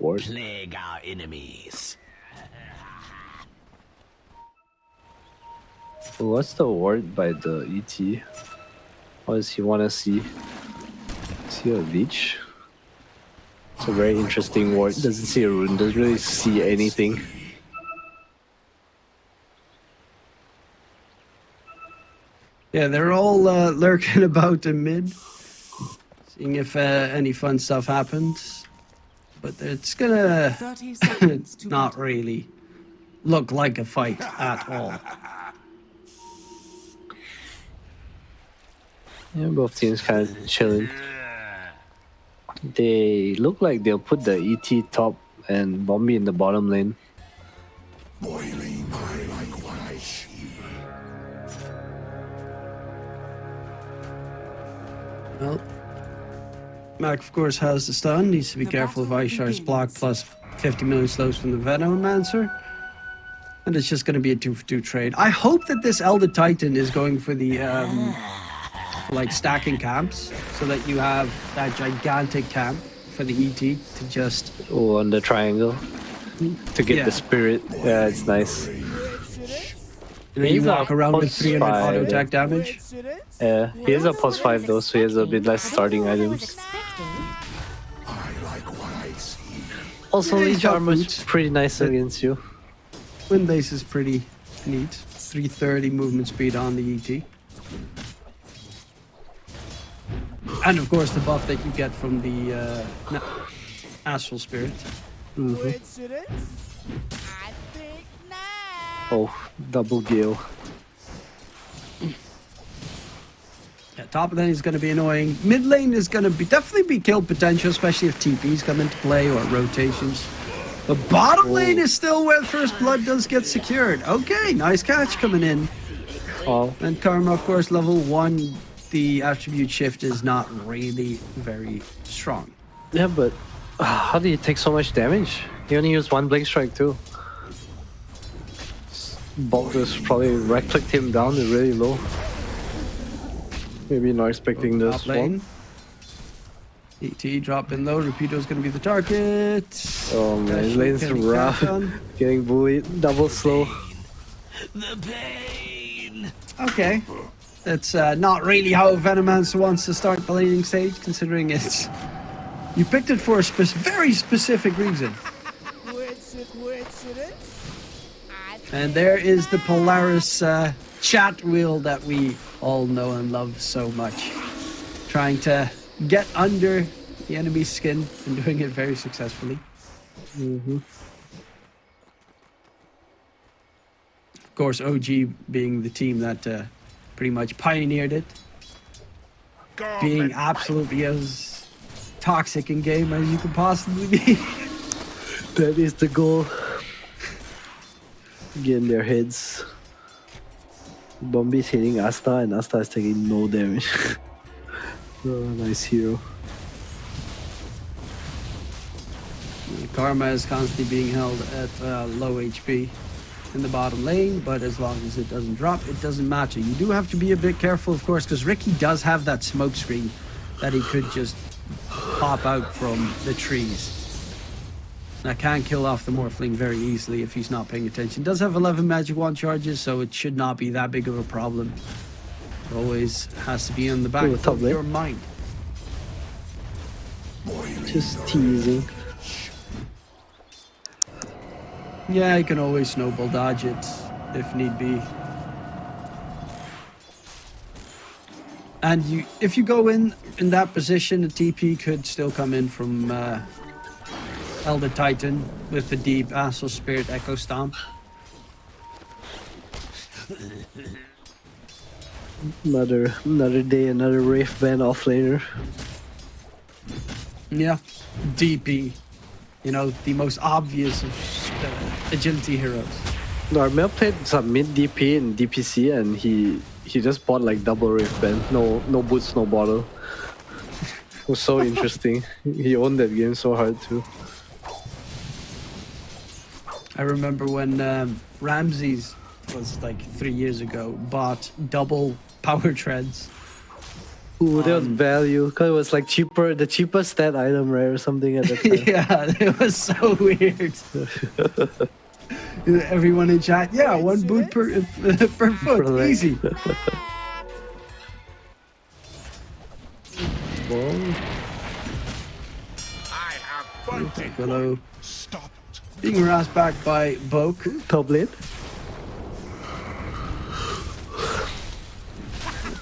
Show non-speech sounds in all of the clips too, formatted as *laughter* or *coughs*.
Ward. Plague our enemies. What's the ward by the ET? What does he want to see? See a leech? It's a very interesting ward. Doesn't see a rune. Doesn't really see anything. Yeah, they're all uh, lurking *laughs* about in mid, seeing if uh, any fun stuff happens. But it's gonna 30 seconds *coughs* to not really look like a fight at all. Yeah, both teams kind of chilling. They look like they'll put the ET top and Bombi in the bottom lane. Well, Mac, of course, has the stun. Needs to be The careful of battle Aishar's begins. block plus 50 million slows from the Venomancer. And it's just going to be a 2 for 2 trade. I hope that this Elder Titan is going for the, um, for like stacking camps so that you have that gigantic camp for the ET to just. Oh, on the triangle. To get Yeah. the spirit. Yeah, it's nice. You, know, you He's walk around with plus 300 auto five. attack damage. Yeah, he has a plus 5 though, so he has a bit less starting items. Also, Yeah, he's Leech got armor is pretty nice against you. Wind base is pretty neat. 330 movement speed on the ET. And of course the buff that you get from the uh, Astral Spirit. Oh, double gale. Yeah, top lane is going to be annoying. Mid lane is going to be definitely be kill potential, especially if TPs come into play or rotations. The bottom lane is still where first blood does get secured. Okay, nice catch coming in. Oh, And Karma, of course, level one, the attribute shift is not really very strong. yeah, but uh, how did he take so much damage? He only used one Blink Strike too. Just probably right clicked him down to really low. Maybe not expecting this Top lane. one. ET drop in low. Rapido's going to be the target. Oh man, his lane's getting rough. *laughs* Getting bullied, double slow. The pain. Okay. That's uh, not really how Venomancer wants to start the laning stage, considering it's. You picked it for a spec- very specific reason. And there is the Polaris uh, chat wheel that we all know and love so much. Trying to get under the enemy's skin and doing it very successfully. Mm-hmm. Of course, OG being the team that uh, pretty much pioneered it, being absolutely as toxic in game as you could possibly be. *laughs* That is the goal. Getting their heads. Bombi's hitting Asta and Asta is taking no damage. *laughs* oh, nice hero. Karma is constantly being held at uh, low HP in the bottom lane, but as long as it doesn't drop, it doesn't matter. You do have to be a bit careful, of course, because Riki does have that smoke screen that he could just pop out from the trees. That can kill off the Morphling very easily if he's not paying attention. Does have 11 magic wand charges, so it should not be that big of a problem. Always has to be on the back Ooh, of your mind. Just teasing. Yeah, you can always snowball dodge it if need be. And you, if you go in in that position, a TP could still come in from uh, Elder Titan with the deep Astral Spirit Echo Stomp. Another another day, another Wraith Band offlaner. Yeah, DP. You know, the most obvious of uh, agility heroes. Narmel played some mid DP and DPC and he he just bought like double Wraith Band. No no boots, no bottle. *laughs* it was so interesting. He owned that game so hard too. I remember when um, Ramses was like three years ago bought double *laughs* power treads Ooh, there was Um, value because it was like cheaper, the cheapest stat item, right, or something at the *laughs* time. yeah, *laughs* it was so weird. Everyone in chat, yeah, one boot per per foot, leg. easy. Well, I have fighting. Hello. Being harassed back by Boke. top.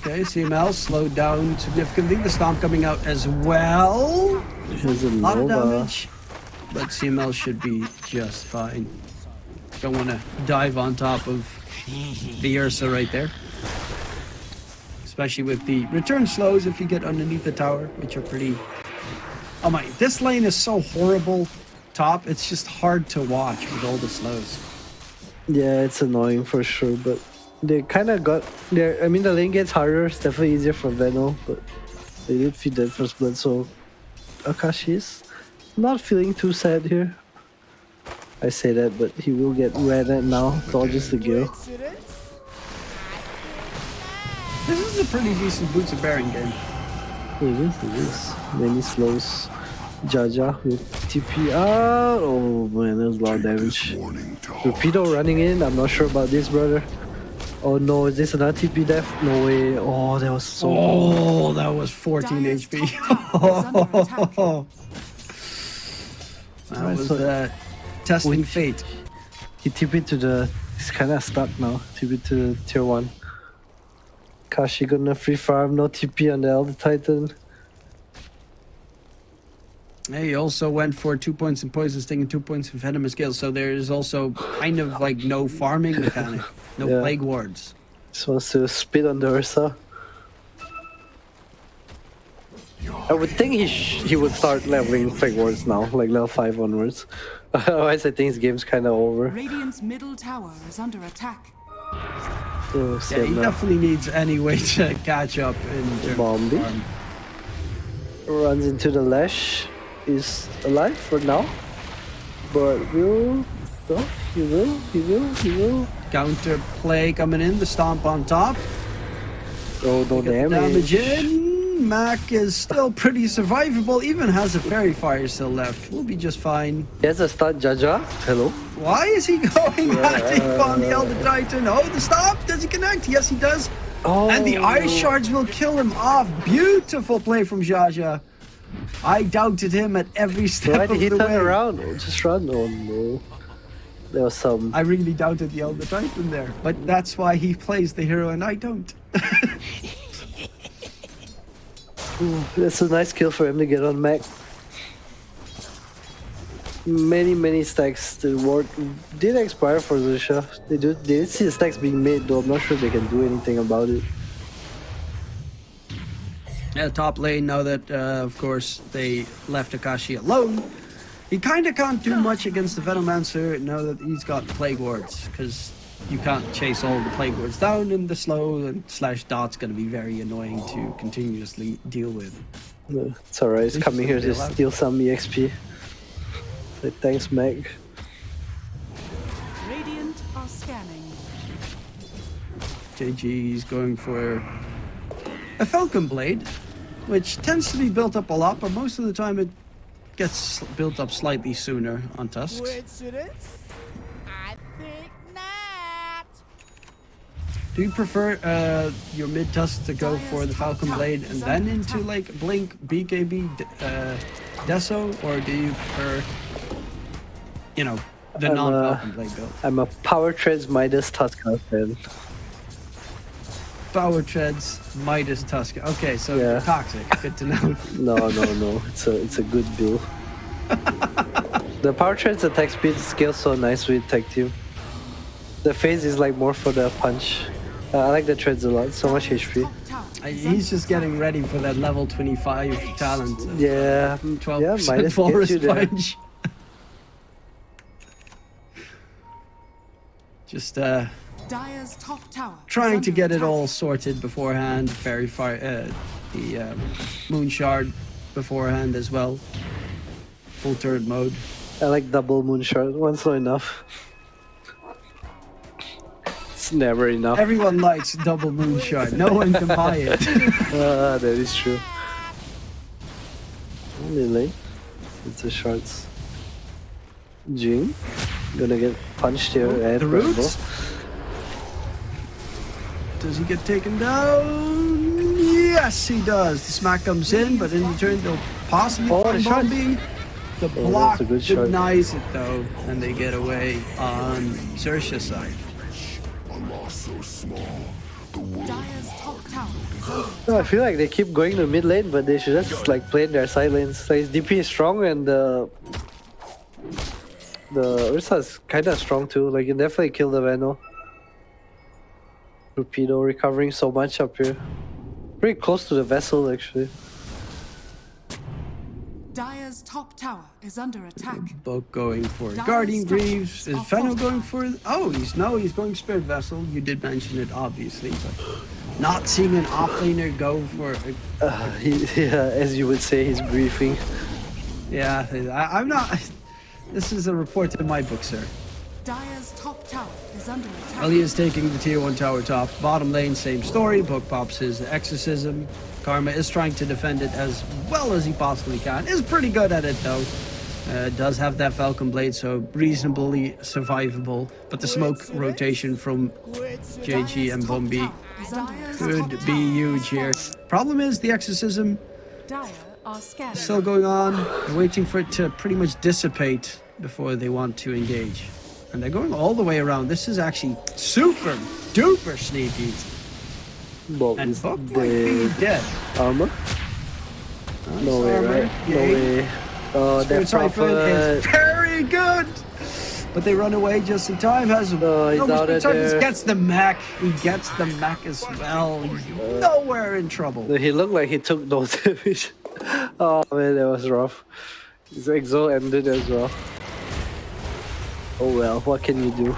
Okay, CML slowed down significantly. The stomp coming out as well. Here's a A lot of damage, but CML should be just fine. Don't want to dive on top of the Ursa right there. Especially with the return slows if you get underneath the tower, which are pretty... Oh my, this lane is so horrible top, it's just hard to watch with all the slows. Yeah, it's annoying for sure, but they kind of got there. I mean, the lane gets harder. It's definitely easier for Veno, but they did feed that first blood, so Akashi is not feeling too sad here. I say that, but he will get red at now. Dodges the gale. This is a pretty decent Boots of Bearing game. It is, it is. He slows Jaja with TP out. Oh man, that was a lot of damage. Torpedo running in. I'm not sure about this, brother. Oh no, is this another TP death? No way. Oh, that was so. Oh, that was 14 Dire's HP. top tower is under *laughs* that Right, was so- uh, testing Wait. fate. He TP to the. He's kind of stuck now. TP to the tier 1. Kashi gonna free farm, no TP on the Elder Titan. Hey, he also went for two points in poison sting and two points in venomous gale, so there is also kind of like no farming mechanic, no Yeah. plague wards. Just wants to spit on the Ursa. I would think he sh- he would start leveling Plague Wards now, like level 5 onwards. *laughs* Otherwise, I think his game's kind of over. Radiant's middle tower is under attack. Oh, Yeah, he now. definitely needs any way to *laughs* catch up in terms of Bombi. farm. runs into the lash is alive for now but will no he will he will he will Counter play coming in, the stomp on top. oh no damage, damage in. Mac is still pretty survivable, even has a fairy fire still left. We'll be just fine. There's a stun Jaja hello Why is he *laughs* going at it on the Elder Titan? Oh, the stomp! Does he connect? Yes, he does. oh And the oh. ice shards will kill him off. Beautiful play from Jaja. I doubted him at every step why did he the turn way. around oh, just run oh no. There was some I really doubted the Elder Titan there, but that's why he plays the hero and I don't. *laughs* that's a nice kill for him to get on Mac. Many many stacks the ward did expire for Xerxia. They do they did see the stacks being made though. I'm not sure they can do anything about it Yeah, top lane, now that, uh, of course, they left Akashi alone, he kind of can't do much against the Venomancer now that he's got Plague Wards, because you can't chase all the Plague Wards down in the slow, and slash dot's going to be very annoying to continuously deal with. No, it's alright. It's coming here gonna allowed. steal some EXP. Like, thanks, Meg. Radiant are scanning. JG's going for a Falcon Blade, which tends to be built up a lot, but most of the time it gets built up slightly sooner on Tusks. Coincidence? I think not. Do you prefer uh, your mid tusk to go for the Falcon Blade and then into like Blink, BKB, D- uh, Deso, or do you prefer, you know, the I'm, non uh, Falcon Blade build? I'm a Power Treads Midas Tusker fan. Power Treads, Midas Tusk. Okay, so Yeah. toxic. Good to know. *laughs* No, no, no. It's a it's a good build. *laughs* the Power Treads attack speed scales so nice with Tag Team. The phase is like more for the punch. Uh, I like the treads a lot. So much HP. I- He's just getting ready for that level 25 talent. Yeah, 12% yeah. Midas walrus gets you there. punch. *laughs* Just uh, Dire's top tower. trying to under get it all sorted beforehand. Fairy fire, uh, the um, moon shard beforehand as well. Full turret mode. I like double moon shard. One's not enough. It's never enough. Everyone likes double moon shard. No one can buy it. *laughs* Ah, that is true. Only late. It's a shorts. Jing. Gonna get punched here and the Rambo. roots. Does he get taken down? Yes, he does. The smack comes in, but in return they'll possibly Oh, find the. Bombi. The oh, block shot. denies it though, and they get away on Xerxes' side. Dire's top tower is under No, I feel like they keep going to mid lane, but they should just like play in their side lanes. Like his DP is strong and the the Ursa is kind of strong too. Like you definitely kill the Veno. Torpedo recovering so much up here. Pretty close to the vessel actually. Dire's top tower is under attack. Boat going for Dire's Guardian Greaves. Is are Fenno going fortified. for? Oh, he's no, he's going Spirit Vessel. You did mention it, obviously, but not seeing an offlaner go for. A, Uh, he, yeah, as you would say, he's briefing. yeah, I, I'm not. *laughs* This is a report in my book, sir. Dire's top tower is under attack. Well, he is taking the tier 1 tower top. Bottom lane, same story. Book pops his exorcism. Karma is trying to defend it as well as he possibly can. Is pretty good at it though. Uh, does have that Falcon Blade, so reasonably survivable. But the smoke rotation from JG and Bombi tower is under could be huge here. Problem is, the exorcism Dire are scanning. still going on. Waiting for it to pretty much dissipate before they want to engage. And they're going all the way around. This is actually super duper sneaky. Bob And Buck might be dead. Armor? No way, armor, right? No way. Oh, Spirit that is very good. But they run away just in time. Has No, he's but out of there. gets the Mac. He gets the Mac as well. He's nowhere in trouble. He looked like he took no *laughs* damage. Oh man, that was rough. His exo ended as well. Oh well, what can you do?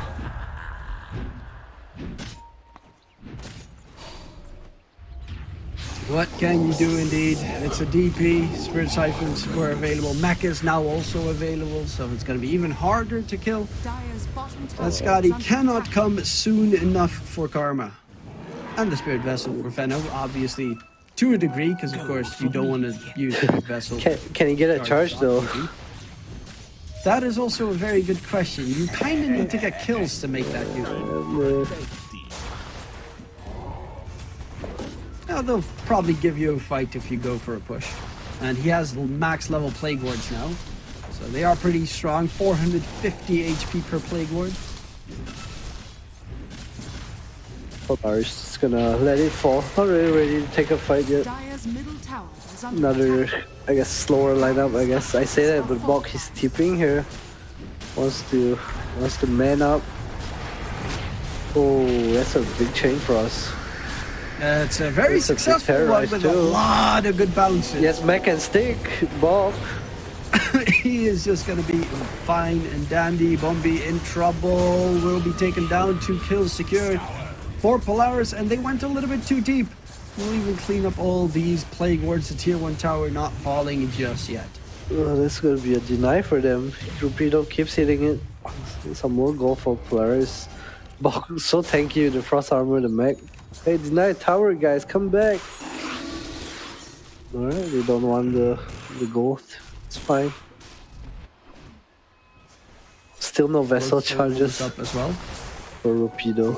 What can you do indeed? It's a DP. Spirit Siphons were available. Mech is now also available, so it's going to be even harder to kill. Dire's bottom tower That is Skadi cannot come soon enough for Karma. And the Spirit Vessel for Fenno, obviously to a degree, because of course you don't want to use Spirit *laughs* Vessel. Can, can he get a charge though? That is also a very good question. You kind of need to get kills to make that useful. Now, they'll probably give you a fight if you go for a push. And he has max level Plague Wards now. So they are pretty strong. 450 HP per Plague Ward. Polaris is gonna let it fall. Not really ready to take a fight yet. Dire's middle tower is under Another, attack. I guess, slower lineup. I guess I say that, but Bok is tipping here. Wants to, wants to man up. Oh, that's a big chain for us. Uh, it's a very It's a successful one terrorize with a lot of good bounces. Yes, Mac and Stick, Bok. *laughs* he is just going to be fine and dandy. Bombi in trouble. Will be taken down. Two kills secured Four Polaris, and they went a little bit too deep. We'll even clean up all these plague wards. The tier one tower not falling just yet. Oh, that's gonna be a deny for them. Torpedo keeps hitting it. Some more goal for Polaris. *laughs* So thank you, the Frost Armor, the Mac. Hey, deny tower, guys, come back. Alright, they don't want the, the gold. It's fine. Still no vessel charges up as well. For Rapido.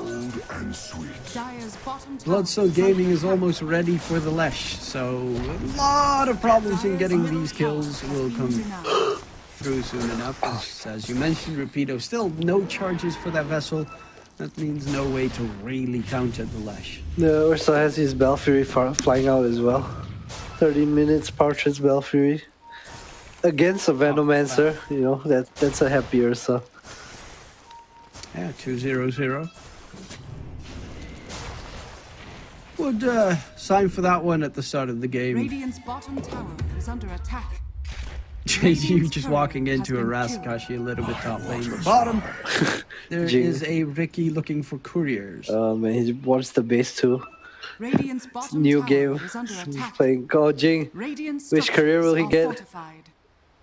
Dire's bottom tower Bloodstone Gaming is almost ready for the Lesh, so a lot of problems in getting these kills will come through soon enough. As you mentioned, Rapido still no charges for that vessel. That means no way to really counter the Lesh. No, Ursa has his Belfury flying out as well. 30 minutes, Partridge Belfury. Against a Venomancer, you know, that that's a happy Ursa. Yeah, 2-0-0. Would uh, sign for that one at the start of the game. Radiant's bottom tower is under attack. *laughs* you just walking into a Raskashi a little bit top lane. But *laughs* bottom, there Jing. is a Riki looking for couriers. Oh man, he wants the base too. Radiant's bottom New game. is under He's playing Go Jing. Which career will he get? are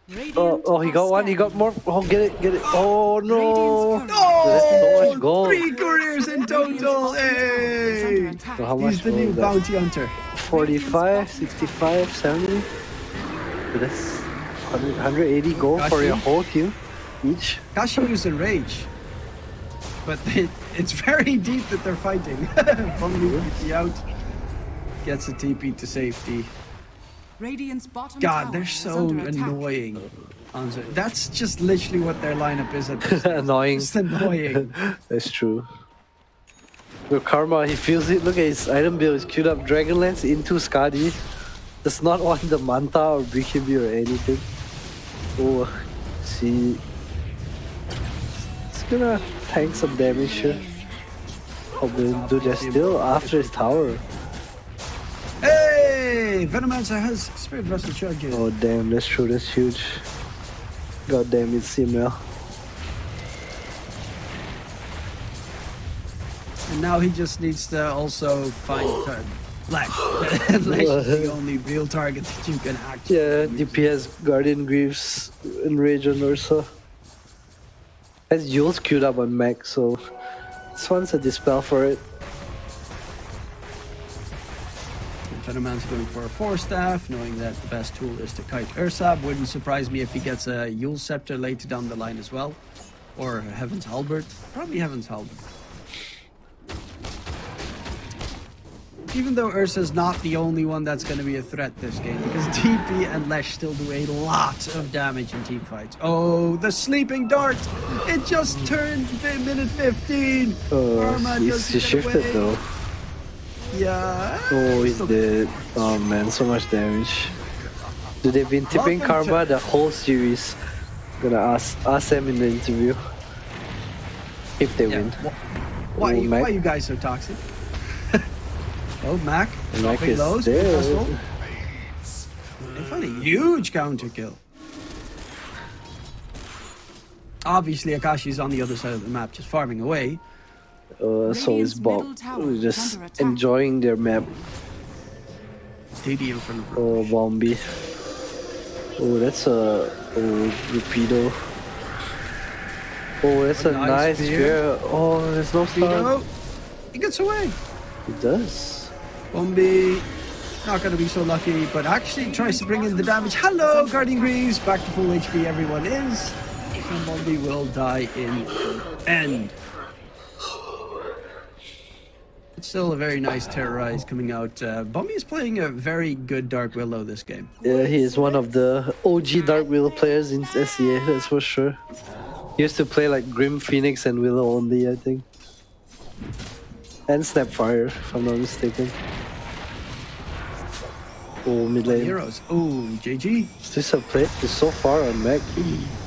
Fortified. Oh, oh, he got one. He got more. Oh, get it, get it. Oh no! Radiant's oh, That's so oh, gold. Three careers in total. Hey! So how much He's the was new that? bounty hunter. 45, 65, 70. So that's 100, 180 gold for your Kashi? whole team each. Kashi used Enrage. But *laughs* it, it's very deep that they're fighting. *laughs* Bumblebee TP out. Gets a TP to safety. Radiant's bottom God, tower they're so annoying. Anzo. That's just literally what their lineup is at this *laughs* stage. Annoying. Just annoying. *laughs* That's true. Look, Karma, he feels it. Look at his item build. He's queued up Dragonlance into Skadi. Does not want the Manta or BKB or anything. Oh, see. It's gonna tank some damage here. Oh, but dude, they're still after his tower. Hey! Venomancer has Spirit Vessel charges. Oh, damn, that's true. That's huge. God damn it, CML. And now he just needs to also find uh, Lesh. Lesh is the only real target that you can actually Yeah, use. DPS, Guardian Greaves, Enrage on Ursa. Has Euls queued up on Mac, so this one's a dispel for it. Fenderman's going for a Force Staff, knowing that the best tool is to kite Ursa. Wouldn't surprise me if he gets a Eul's Scepter later down the line as well. Or Heaven's Halberd. Probably Heaven's Halberd. Even though Ursa's not the only one that's going to be a threat this game, because *laughs* TP and Lesh still do a lot of damage in team fights. Oh, the sleeping dart! It just turned minute 15! Oh, Karma he's, shifted away. though. Yeah. Oh, he's dead. Oh man, so much damage. Dude, they've been tipping Welcome Karma the whole series. Gonna ask ask them in the interview. If they Yeah. win. Why, Oh, you, why you guys so toxic? *laughs* oh, Mac. Mac is lows. Russell. They found a huge counter kill. Obviously, Akashi's on the other side of the map, just farming away. Uh, so Radiant's is Bob. We're just enjoying their map. DD in front of her. Oh, Bombi. Oh, that's a oh Rupido. Oh, that's a, A nice nice spear. spear. Oh, there's no You stun. he gets away. It does. Bombi, not going to be so lucky, but actually tries to bring in the damage. Hello, Guardian Greaves. Back to full HP, everyone is. And Bombi will die in the end. It's still a very nice Terrorize coming out. Uh, Bombi is playing a very good Dark Willow this game. Yeah, he is one of the OG Dark Willow players in SEA, that's for sure. He used to play like Grim Phoenix and Willow only, I think. And Snapfire, if I'm not mistaken. Oh, mid lane. Heroes. Oh, JG. Is this a play? It's so far on Mac.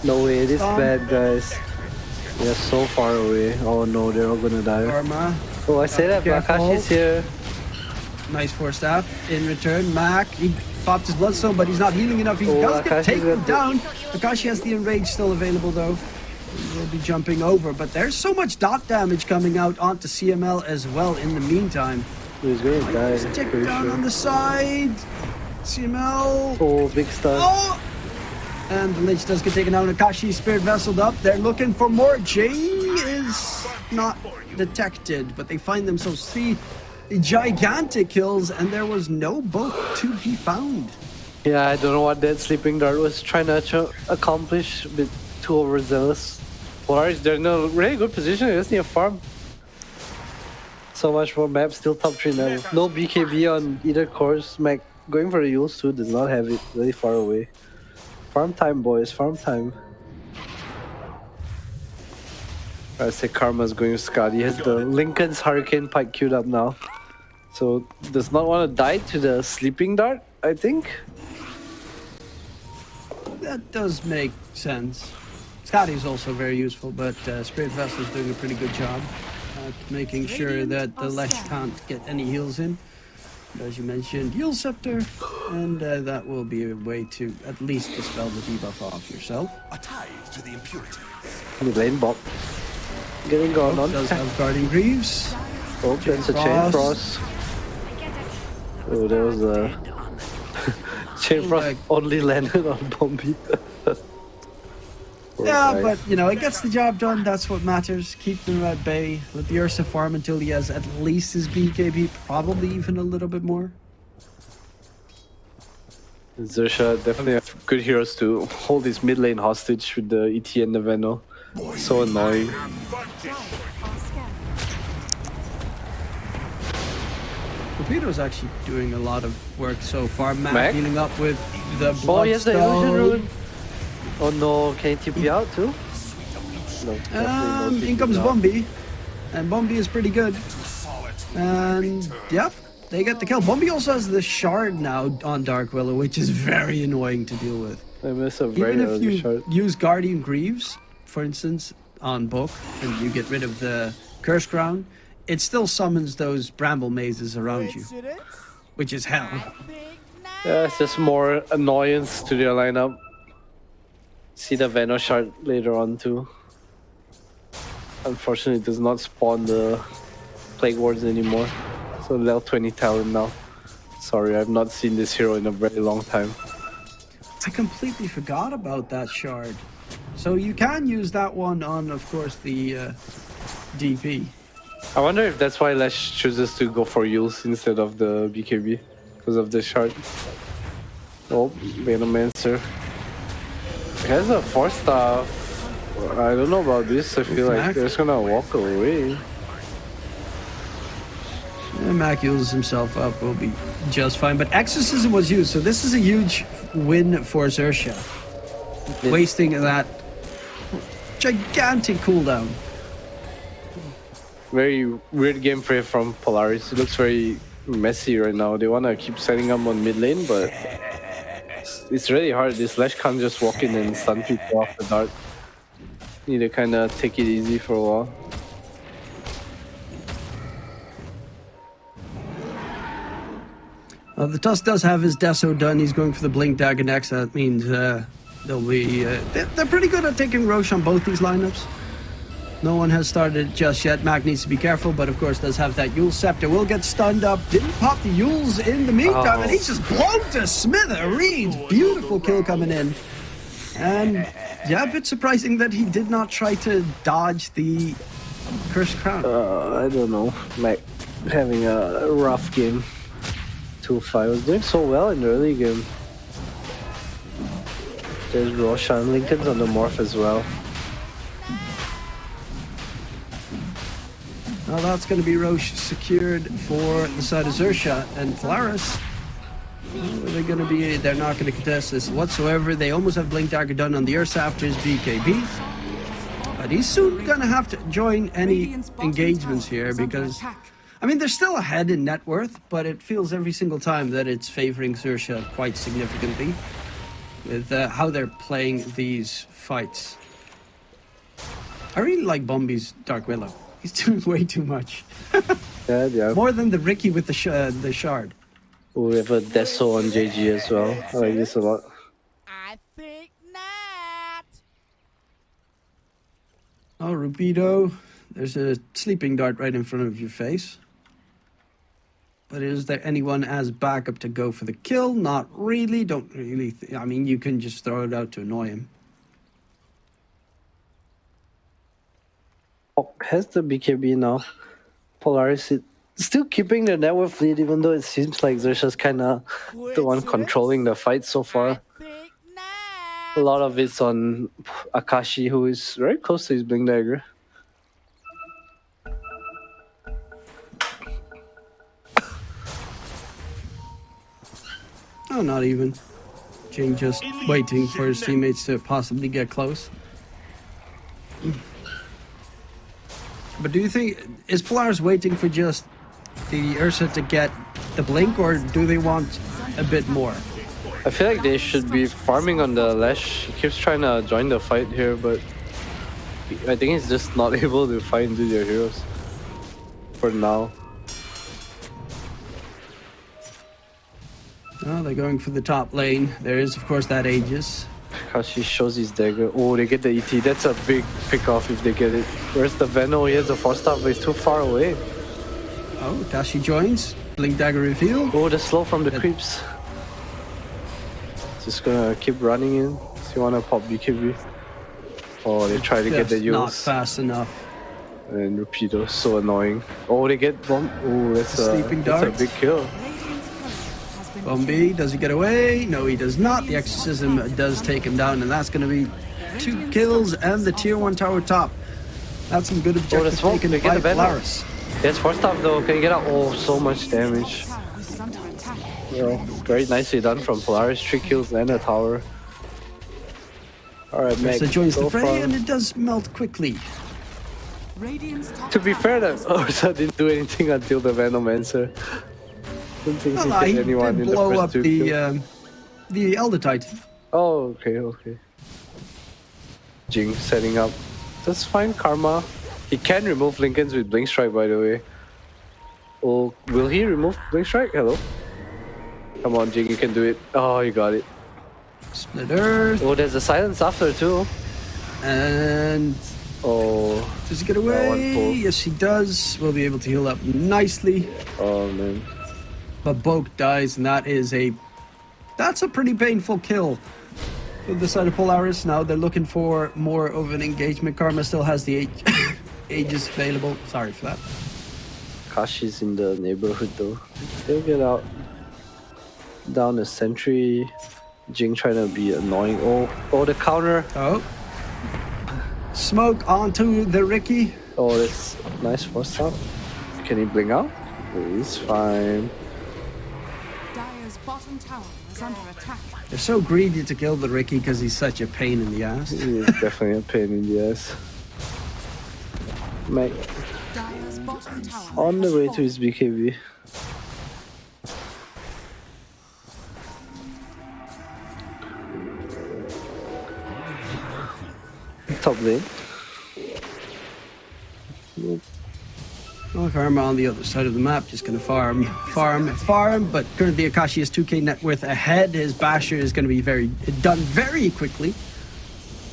No way, this bad, guys. They're so far away. Oh no, they're all gonna die. Karma. Oh, I say that, but Careful. Akashi's here. Nice Force Staff. In return, Mac. He popped his bloodstone, but he's not healing enough. He Oh, does get taken down. Akashi has the enrage still available though. He will be jumping over, but there's so much dot damage coming out onto CML as well in the meantime. He's gonna die, Stick down sure. on the side. CML. Oh, big stun. Oh! And the Lich does get taken out. Akashi spirit vesseled up. They're looking for more. Is not detected, but they find themselves three gigantic kills, and there was no boat to be found. Yeah, I don't know what that sleeping dart was trying to accomplish, a bit too overzealous. Polaris, they're in a really good position, they just need a farm. So much more map, still top 3 now. No BKB on either course. Mac going for the Euls too, does not have it really far away. Farm time, boys, farm time. I say Karma's going with Scott. He has the Linken's Hurricane Pike queued up now. So, does not want to die to the sleeping dart, I think. That does make sense. Skadi is also very useful, but uh, Spirit Vessel is doing a pretty good job at making sure that the Lesh can't get any heals in. As you mentioned, Heal Scepter, and uh, that will be a way to at least dispel the debuff off yourself. A tie to the impurities. Mid lane bot. Getting going oh, on. Does have Guardian Greaves. Oh, that's a chain Frost. frost. Oh, there was uh, a *laughs* Chain Frost like- only landed on Bombi. *laughs* Yeah, guy. but you know, it gets the job done. That's what matters. Keep them at bay. Let the Ursa farm until he has at least his BKB, probably even a little bit more. Xerxia definitely have good heroes to hold his mid lane hostage with the ET and the. So annoying. Advantage. Torpedo's actually doing a lot of work so far. Matt Mac? dealing up with the Oh, he has the illusion Bloodstone. rune. Oh no, can he TP out too? No. definitely no Um, in comes out. Bombi, and Bombi is pretty good. And yep, they get the kill. Bombi also has the shard now on Dark Willow, which is very annoying to deal with. I miss a very Even if you shot. use Guardian Greaves, for instance, on Book, and you get rid of the Curse Crown, it still summons those bramble mazes around you, which is hell. I think not. Yeah, it's just more annoyance to their lineup. See the Veno shard later on too. Unfortunately, it does not spawn the Plague Wards anymore. So level 20 talent now. Sorry, I've not seen this hero in a very long time. I completely forgot about that shard. So you can use that one on, of course, the uh, DP. I wonder if that's why Lash chooses to go for Euls instead of the BKB. Because of the shard. Oh, Venomancer. He has a 4 star. I don't know about this. I feel like Mac? they're just gonna walk away. And Mac heals himself up, will be just fine. But Exorcism was used, so this is a huge win for Xerxia. Wasting that gigantic cooldown. Very weird gameplay from Polaris. It looks very messy right now. They wanna keep setting up on mid lane, but it's, it's really hard. This Lash can't just walk in and stun people off the dart. Need to kind of take it easy for a while. Uh, the Tusk does have his Deso done. He's going for the Blink Dagger next. That means uh, they'll be. Uh, they're, they're pretty good at taking Rosh on both these lineups. No one has started just yet. Mac needs to be careful, but of course does have that Eul's Scepter. Will get stunned up. Didn't pop the Euls in the meantime, Oh. and he's just blown to smithereens. Beautiful kill coming in. And yeah, a bit surprising that he did not try to dodge the Cursed Crown. Uh, I don't know. Mac having a rough game. 2-5 was doing so well in the early game. There's Roshan. Linken's on the morph as well. Now that's going to be Rosh secured for the side of Xerxia and Polaris. They're going to be. They're not going to contest this whatsoever. They almost have Blink Dagger done on the Ursa after his BKB. But he's soon going to have to join any engagements tower here is under because. I mean, they're still ahead in net worth, but it feels every single time that it's favoring Xerxia quite significantly with uh, how they're playing these fights. I really like Bombi's Dark Willow. He's *laughs* doing way too much. Yeah, yeah. More than the Riki with the sh- uh, the shard. We have a Deso on JG as well. I like this a lot. I think not. Oh, Rubido, there's a sleeping dart right in front of your face. But is there anyone as backup to go for the kill? Not really. Don't really. I mean, you can just throw it out to annoy him. Oh, has the BKB now. Polaris is still keeping the network lead, even though it seems like Xerxia's kind of the one controlling the fight so far. A lot of it's on Akashi, who is very close to his Blink Dagger. Oh, not even. Jane just waiting for his teammates to possibly get close. But do you think is Polaris waiting for just the Ursa to get the blink, or do they want a bit more? I feel like they should be farming on the Lash. He keeps trying to join the fight here, but I think he's just not *laughs* able to find into their heroes for now. Oh, they're going for the top lane. There is, of course, that Aegis. Akashi shows his dagger. Oh, they get the ET. That's a big pick off if they get it. Where's the Veno? He has a four star, but he's too far away. Oh, Tashi joins. Blink dagger reveal. Oh, the slow from the creeps. Just gonna keep running in. So you wanna pop BKB? Oh, they try to get the Just not fast enough. And Rapido, so annoying. Oh, they get bomb. Oh, that's a, that's a big kill. Bombi, does he get away? No, he does not. The exorcism does take him down, and that's going to be two kills and the tier one tower top. That's some good objective smoke, taken get by the Venom. Polaris. Yes, first off though, can you get out? Oh, so much damage. tower is under attack. You know, very nicely done from Polaris. Three kills and a tower. Alright, Meg. So joins the fray, for- and it does melt quickly. Radiant's To be tower fair, that is Ursa didn't do anything until the Venomancer. Don't think Well, he no, hit he anyone did in the blow first up two the um, the Elder Titan. Oh, okay, okay. Jing setting up. That's fine, Karma. He can remove Linkens with Blink Strike, by the way. Oh, will he remove Blink Strike? Hello? Come on, Jing, you can do it. Oh, you got it. Split Earth, Oh, there's a silence after, too. and Oh, does he get away? Yes, he does. We'll be able to heal up nicely. oh, man. But Boke dies, and that is a that's a pretty painful kill for the side of Polaris. Now they're looking for more of an engagement. Karma still has the age, *coughs* ages available. Sorry for that. Kashi's in the neighborhood, though. They'll get out. Down the sentry. Jing trying to be annoying. Oh, oh, the counter. Oh, smoke onto the Riki. Oh, that's nice force up. Can he bling out? He's fine. They're so greedy to kill the Riki because he's such a pain in the ass. He is definitely a pain in the ass. Mate, Dire's bottom tower on the way to his BKB. Top lane. Oh, Karma on the other side of the map, just gonna farm, farm, farm. But currently Akashi is 2k net worth ahead. His Basher is gonna be very done very quickly.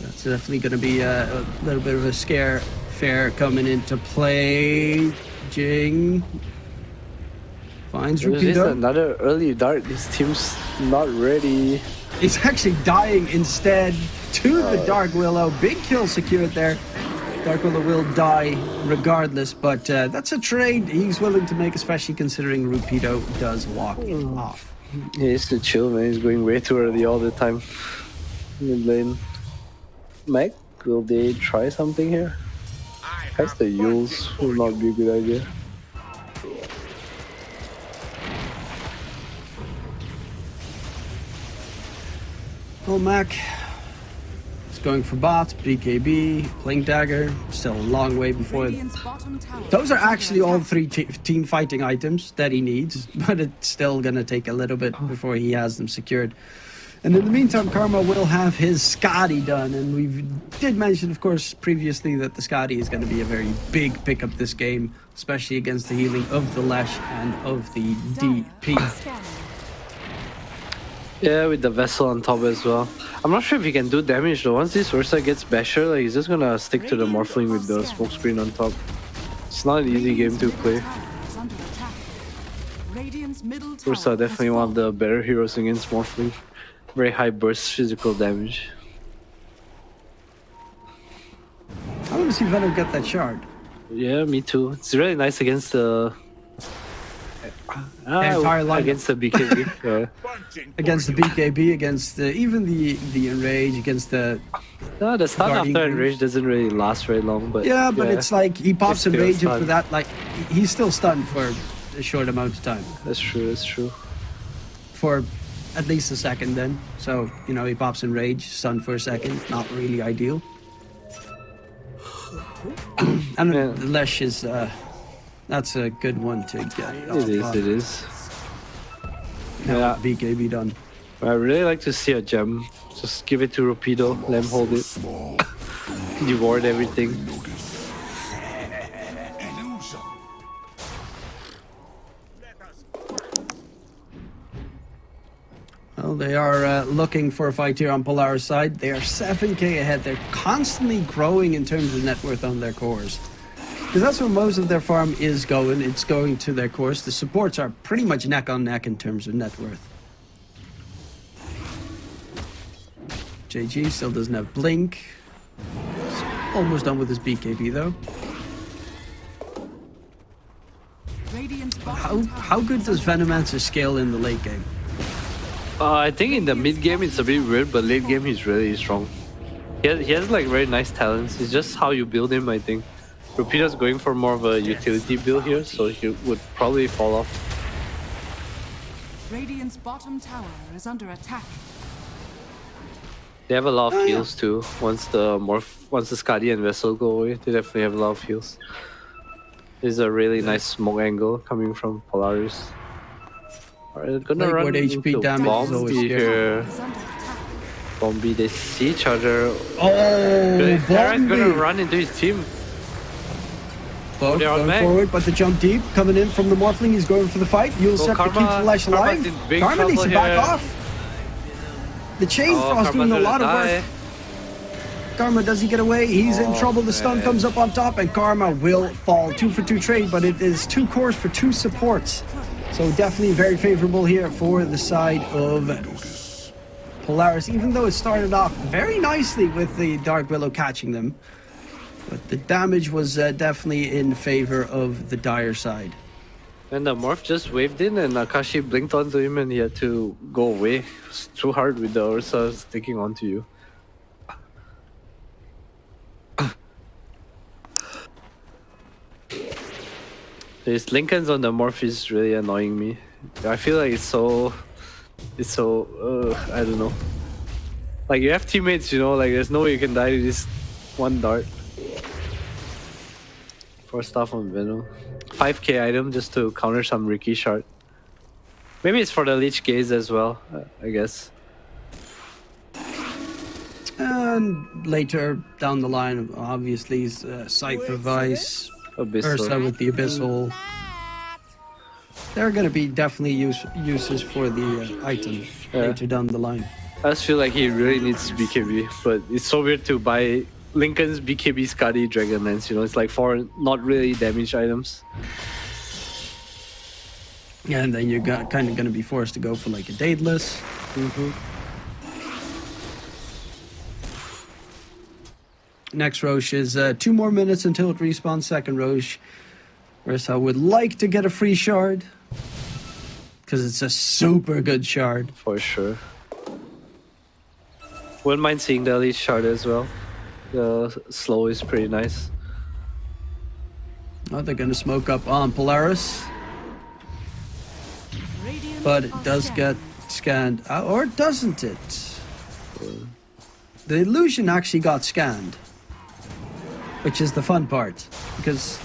That's definitely gonna be a, a little bit of a scare fair coming into play. Jing finds This is another early dart. This team's not ready. He's actually dying instead to the uh, Dark Willow. Big kill secured there. Dark Willow will die regardless, but uh, that's a trade he's willing to make, especially considering Rupido does walk it off. He needs to chill, man. He's going way too early all the time. Mid lane. Mike, will they try something here? That's the Euls will not be a good idea. Oh, Mac is going for bots, BKB, Blink Dagger. Still a long way before. Those are actually all three te- team fighting items that he needs, *laughs* but it's still gonna take a little bit before he has them secured. And in the meantime, Karma will have his Skadi done, and we did mention, of course, previously that the Skadi is going to be a very big pickup this game, especially against the healing of the Lesh and of the DP. Yeah, with the vessel on top as well. I'm not sure if he can do damage though. Once this Ursa gets basher, like he's just gonna stick to the Morphling with the smoke screen on top. It's not an easy game to play. Tower is under attack. Radiant's middle tower Ursa definitely one of the better heroes against Morphling. Very high burst physical damage. I want to see Venom get that shard. Yeah, me too. It's really nice against the Ah, entire lineup. against the BKB. yeah. *laughs* Against the BKB, against the, even the the Enrage, against the No, the stun Guardian after Greaves. enrage doesn't really last very long, but Yeah, but it's like he pops It's and rage for that, like he's still stunned for a short amount of time, that's true. That's true. for at least a second. Then, so you know he pops and rage, stunned for a second, not really ideal. *clears throat* and Yeah. the Lesh is uh, that's a good one to get. It is. It is. Now Yeah. BKB done. I really like to see a gem. Just give it to Rapido, let him hold it. Devoured everything. Well, they are uh, looking for a fight here on Polaris side. They are 7k ahead. They're constantly growing in terms of net worth on their cores. Because that's where most of their farm is going. It's going to their course. The supports are pretty much neck on neck in terms of net worth. JG still doesn't have Blink. He's almost done with his BKB though. How how good does Venomancer scale in the late game? Uh, I think in the mid game it's a bit weird, but late game he's really strong. He has, he has like very nice talents. It's just how you build him, I think. Rapido's going for more of a utility build here, so he would probably fall off. Radiant's bottom tower is under attack. They have a lot of Oh, yeah. heals too. Once the morph, once the Skadi and Vessel go away, they definitely have a lot of heals. This is a really nice smoke angle coming from Polaris. Alright, gonna Like, run what HP into damage is always Bombi scary. here. Is under attack. Bombi, they see each other. Oh, Terra's gonna run into his team. Both going forward, but the jump deep coming in from the Morphling. He's going for the fight. You'll set to keep Karma- Flash alive. Karma needs to back here. off. The Chain Oh, Frost doing a lot of work. Karma, does he get away? He's in Oh, trouble. The stun man. comes up on top, and Karma will fall. Two for two trade, but it is two cores for two supports. So definitely very favorable here for the side of Polaris, even though it started off very nicely with the Dark Willow catching them. But the damage was uh, definitely in favor of the dire side. And the morph just waved in, and Akashi blinked onto him, and he had to go away. It's too hard with the Ursa sticking onto you. This Linken's on the morph is really annoying me. I feel like it's so, it's so, uh, I don't know. Like you have teammates, you know, like there's no way you can die to this one dart. Force Staff on Venom. 5k item just to counter some Riki shard. Maybe it's for the Leech Gaze as well, uh, I guess. And later down the line, obviously, is uh, Scythe of Vyse, Abyssal. Ursa with the Abyssal. There are going to be definitely use, uses for the uh, item Yeah. later down the line. I just feel like he really needs BKB, but it's so weird to buy Linken's BKB Skadi Dragon Lance, you know, it's like for not really damage items. Yeah, And then you're got, kind of going to be forced to go for like a Daedalus. Next Rosh is uh, two more minutes until it respawns. Second Rosh. Ursa would like to get a free shard. Because it's a super good shard. For sure. Wouldn't mind seeing the Elite shard as well. The slow is pretty nice. Oh, they're going to smoke up on Polaris. Radiant But it does scanned. get scanned. Uh, or doesn't it? The illusion actually got scanned. Which is the fun part. Because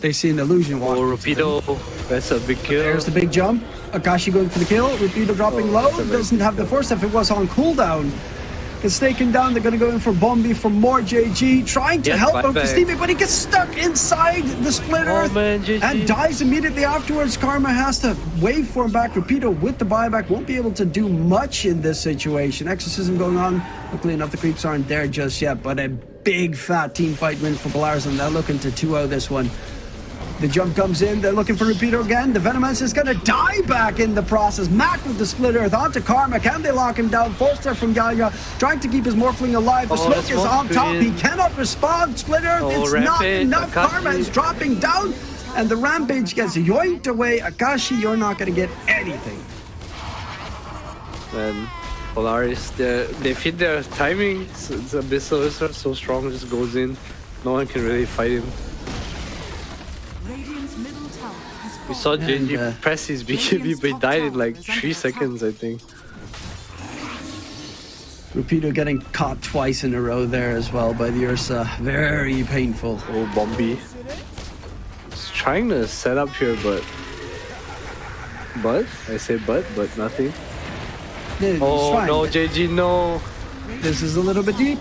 they see an illusion walk. Oh, Rapido, that's a big kill. There's the big jump. Akashi going for the kill. Rapido dropping Oh, low. that's a very Doesn't have the force if it was on cooldown. It's taken down. They're going to go in for Bombi for more JG. Trying to Yes, help back out the back. But he gets stuck inside the split Oh, earth man, and dies immediately afterwards. Karma has to wave for him back. Rapido with the buyback won't be able to do much in this situation. Exorcism going on. Luckily enough, the creeps aren't there just yet, but a big fat team fight win for Polaris, and they're looking to 2-0 this one. The jump comes in. They're looking for Rapido again. The Venomancer is going to die back in the process. Mac with the split earth onto Karma. Can they lock him down? Full step from Gaga. Trying to keep his Morphling alive. The Oh, smoke is on top. He cannot respond. Split earth. Oh, it's not enough. Akashi. Karma is dropping down. And the Rampage gets yoinked away. Akashi, you're not going to get anything. And Polaris, they fit their timing. It's, it's Abyssal is so strong, just goes in. No one can really fight him. We saw And, JG uh, press his BKB, but he died in like three seconds, I think. Rapido getting caught twice in a row there as well by the Ursa. Very painful. Oh, Bombi. He's trying to set up here, but. But? I say but, but nothing. It's Oh no, JG, no! This is a little bit deep.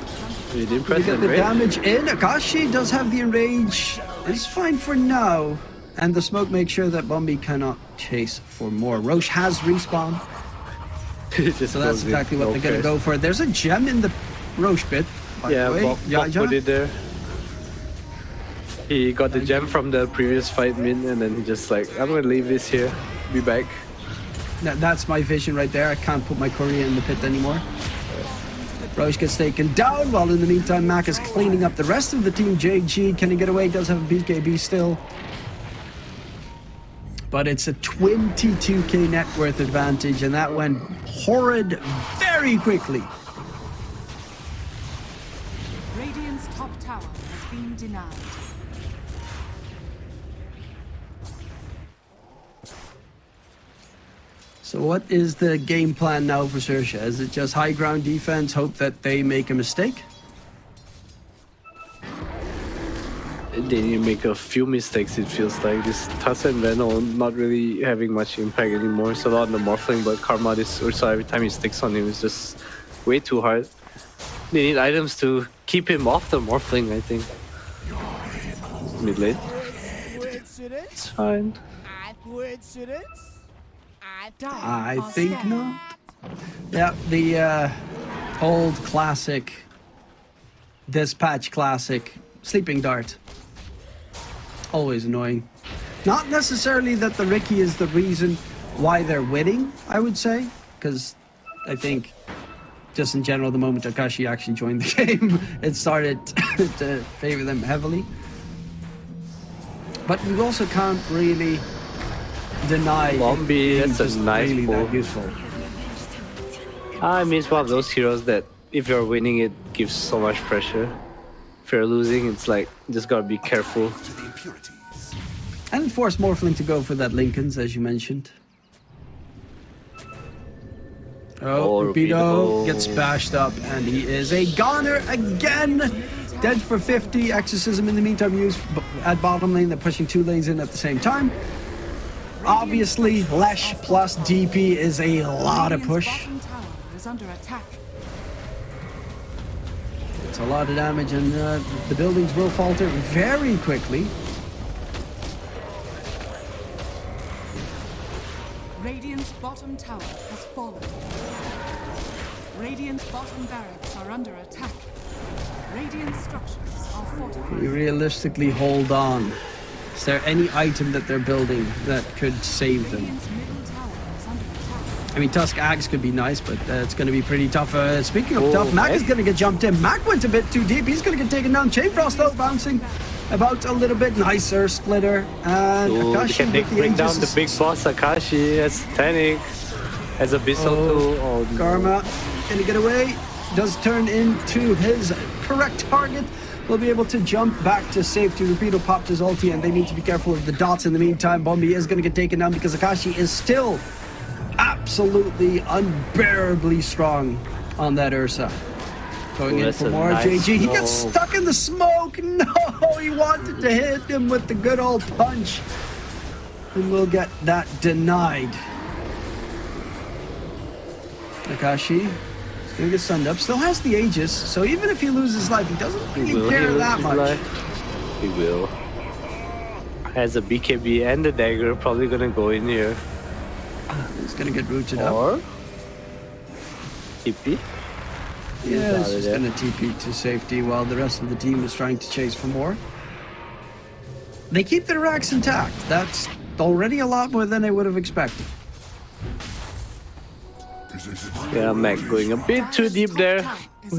You didn't You press get it, the right? damage in. Akashi does have the enrage. It's fine for now. And the smoke makes sure that Bombi cannot chase for more. Rosh has respawn, *laughs* so that's exactly what No they're gonna go for. There's a gem in the Rosh pit. By Yeah. Bob, Bob put it there. He got the gem from the previous fight min, and then he just like, I'm gonna leave this here, be back. That- that's my vision right there. I can't put my courier in the pit anymore. Rosh gets taken down, while in the meantime, Mac is cleaning up the rest of the team. JG, can he get away? Does have a BKB still. But it's a 22k net worth advantage, and that went horrid very quickly. Radiant's top tower has been denied. So, what is the game plan now for Xerxia? Is it just high ground defense, hope that they make a mistake? They need to make a few mistakes, it feels like. This Tusk and Veno not really having much impact anymore. It's a lot on the Morphling, but Karma this Ursa every time he sticks on him is just way too hard. They need items to keep him off the Morphling, I think. Mid lane. It's fine. I coincidence? I Dire I are think not. Yeah, the uh, old classic, dispatch classic, sleeping dart. Always annoying. Not necessarily that the Riki is the reason why they're winning, I would say, because I think just in general, the moment Akashi actually joined the *laughs* game, it started *laughs* to favor them heavily. But you also can't really deny it Bombi, being that's a nice really that useful. I mean, it's one of those heroes that if you're winning, it gives so much pressure. If you're losing, it's like, just gotta be careful. To the impurities. And force Morphling to go for that Linkens, as you mentioned. Oh, Oh, Rapido Rapido. gets bashed up, and he is a goner again. Dead for 50. Exorcism in the meantime used at bottom lane. They're pushing two lanes in at the same time. Obviously, Lesh plus DP is a lot of push. A lot of damage, and uh, the buildings will falter very quickly. Radiant's bottom tower has fallen. Radiant's bottom barracks are under attack. Radiant structures are We fortified. realistically hold on. Is there any item that they're building that could save them? I mean, Tusk Axe could be nice, but uh, it's going to be pretty tough. Uh, speaking of Oh, tough, Mac Mac? is going to get jumped in. Mac went a bit too deep. He's going to get taken down. Chain Frost, though, bouncing about a little bit nicer. Splitter. And Ooh, they Akashi can with take, the bring down the big boss Akashi as Tanic, as Abyssal Oh, too. Oh, no. Karma, can he get away? Does turn into his correct target. Will be able to jump back to safety. Rapido popped his ulti, and they need to be careful of the dots in the meantime. Bombi is going to get taken down because Akashi is still absolutely unbearably strong on that Ursa. Going Ooh, in for more nice JG. He gets stuck in the smoke. *laughs* No, he wanted to hit him with the good old punch. And we'll get that denied. Akashi is gonna get sunned up. Still has the Aegis, so even if he loses life, he doesn't really Will care that much. life? He will. Has a BKB and the dagger, probably gonna go in here. He's gonna get rooted up. Or TP. Yeah, of just gonna TP to safety while the rest of the team is trying to chase for more. They keep their racks intact. That's already a lot more than I would have expected. Yeah, Mac going a bit too deep there.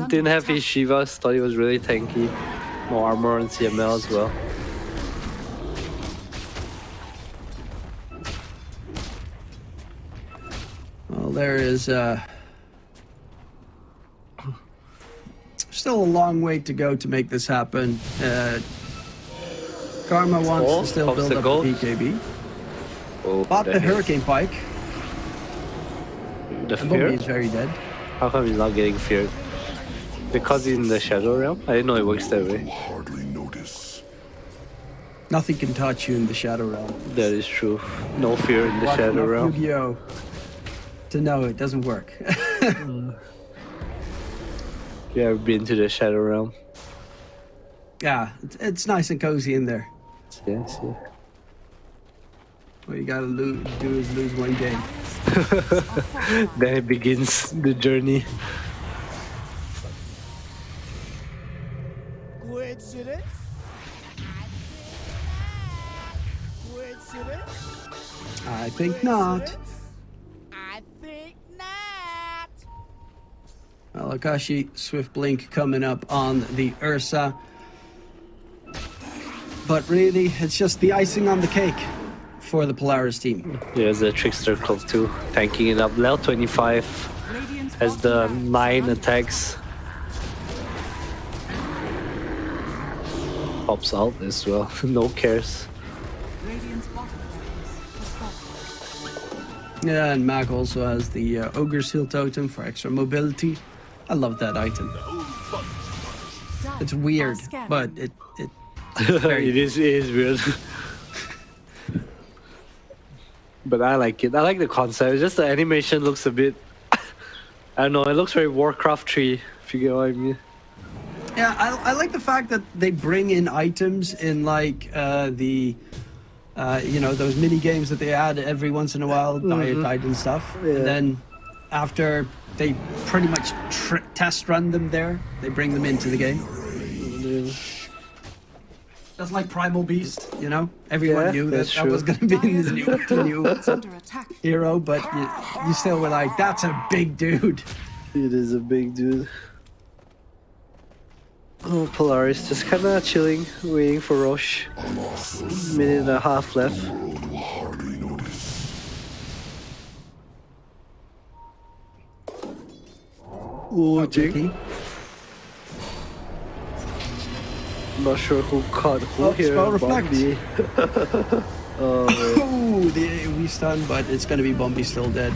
Didn't have his Shivas, thought he was really tanky. No armor and CML as well. There is uh, still a long way to go to make this happen. Uh, Karma wants Oh, to still build up obstacle. the BKB. Oh, Bought the heck. Hurricane Pike. The And fear? Is very dead. How come he's not getting feared? Because he's in the Shadow Realm? I didn't know it works that way. Hardly notice. Nothing can touch you in the Shadow Realm. That is true. No fear in the Watch Shadow Realm. Yu-Gi-Oh! To know it doesn't work. *laughs* You ever been to the Shadow Realm? yeah, it's, it's nice and cozy in there. Yes, yeah. All you gotta do is lose one game. *laughs* Then it begins the journey. Coincidence? I think not. I think not. Well, Well, Akashi Swift Blink coming up on the Ursa. But really, it's just the icing on the cake for the Polaris team. There's the Trickster Cloak too, tanking it up. Level 25 Radiant's has the 9 attacks. Pops out as well, *laughs* no cares. Radiant's bottom barracks has fallen. Yeah, and Mac also has the uh, Ogre Seal Totem for extra mobility. I love that item. It's weird, but it it very *laughs* it is it is weird. *laughs* but I like it. I like the concept. It's just the animation looks a bit *laughs* I don't know, it looks very Warcraft 3, if you get what I mean. Yeah, I, I like the fact that they bring in items in like uh, the, uh, you know, those mini games that they add every once in a while, diet diet and stuff. Yeah. And then after they pretty much tr- test run them there, they bring them into the game. Just like Primal Beast, you know, everyone Yeah, knew that that was going to be this new new It's under hero, but you, you still were like, that's a big dude. It is a big dude. Oh, Polaris just kind of chilling, waiting for Rosh. Minute and a half left. Hardly notice. Riki. Not sure who caught who Oh, here. spell reflect. Oh. Oh, the AoE stun, but it's going to be Bombi still dead.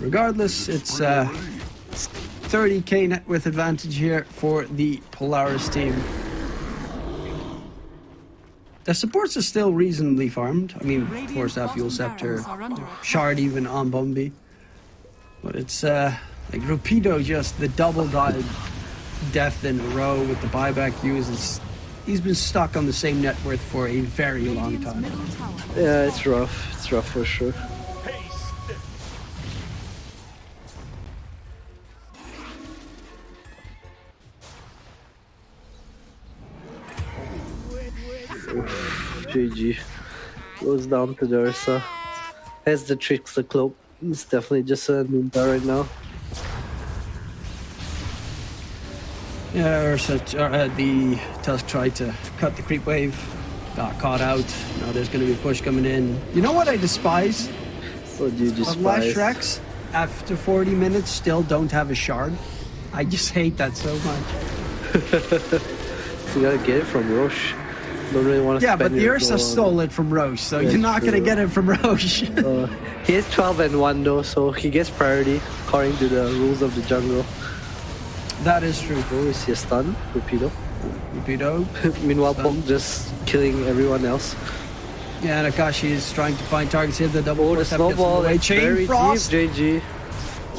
Regardless, it's uh, 30k net worth advantage here for the Polaris team. The supports are still reasonably farmed. I mean, Radiant's Force Staff, Fuel bottom Scepter, barracks are under attack. Shard even on Bombi. But it's uh, like Rapido just the double died death in a row with the buyback uses. He's been stuck on the same net worth for a very long time. Yeah, it's rough. It's rough for sure. GG. Goes down to the Ursa. Has the Trickster Cloak. It's definitely just a Ninja right now. Yeah, Ursa, uh, the Tusk tried to cut the creep wave, got caught out. Now there's going to be a push coming in. You know what I despise? What do you despise? Shreks, after 40 minutes, still don't have a shard. I just hate that so much. *laughs* You gotta get it from Rosh. Don't really want to Yeah, but the Ursa stole it from Rosh, so That's you're not going to get it from Rosh. *laughs* Uh, he has 12 and 1 though, so he gets priority according to the rules of the jungle. that is true. Oh, is he a stun? Rapido. Rapido. *laughs* Meanwhile, Stun. Poke just killing everyone else. Yeah, and Akashi is trying to find targets here. The double Oh, the force up gets in the snowball. Chain Frost. deep, JG.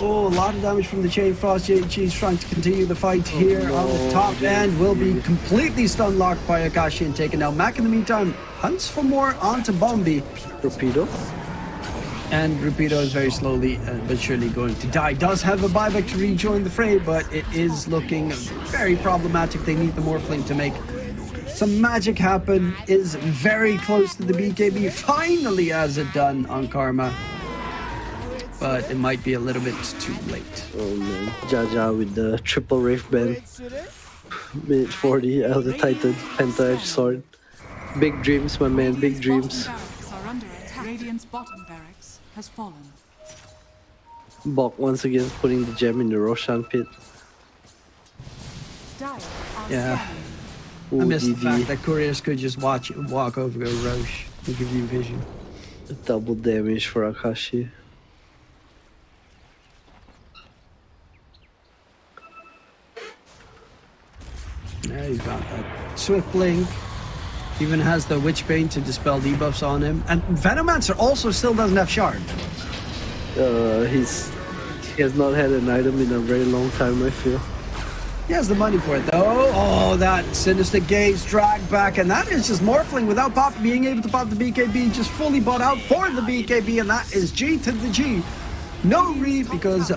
Oh, a lot of damage from the Chain Frost. JG is trying to continue the fight here on the top end. Will be completely stun locked by Akashi and taken out. Mac in the meantime hunts for more onto Bombi. Rapido. And Rapido is very slowly uh, but surely going to die. Does have a buyback to rejoin the fray, but it is looking very problematic. They need the Morphling to make some magic happen. Is very close to the BKB. Finally has it done on Karma. But it might be a little bit too late. Oh man. Jaja with the triple Wraith Band. Coincidence? Minute 40. Uh, Elder Titan. Penta Edge Sword. Big dreams, my man. Big dreams. bottom barracks are under attack. Radiant's bottom barracks has fallen. Bok once again putting the gem in the Roshan pit. Yeah. scanning. I Ooh, miss the DD. fact that couriers could just watch walk over to Rosh and give you vision. Double damage for Akashi. Yeah, he's got that swift blink. Even has the Witch Bane to dispel debuffs on him. And Venomancer also still doesn't have Shard. Uh, he's he has not had an item in a very long time. I feel. He has the money for it though. Oh, that Sinister Gaze drag back. And that is just Morphling without pop being able to pop the BKB. Just fully bought out for the BKB. And that is G to the G. No re because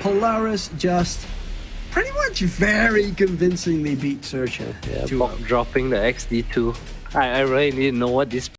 Polaris just pretty much very convincingly beat Xerxia. Yeah, to dropping the XD2. I, I really didn't know what this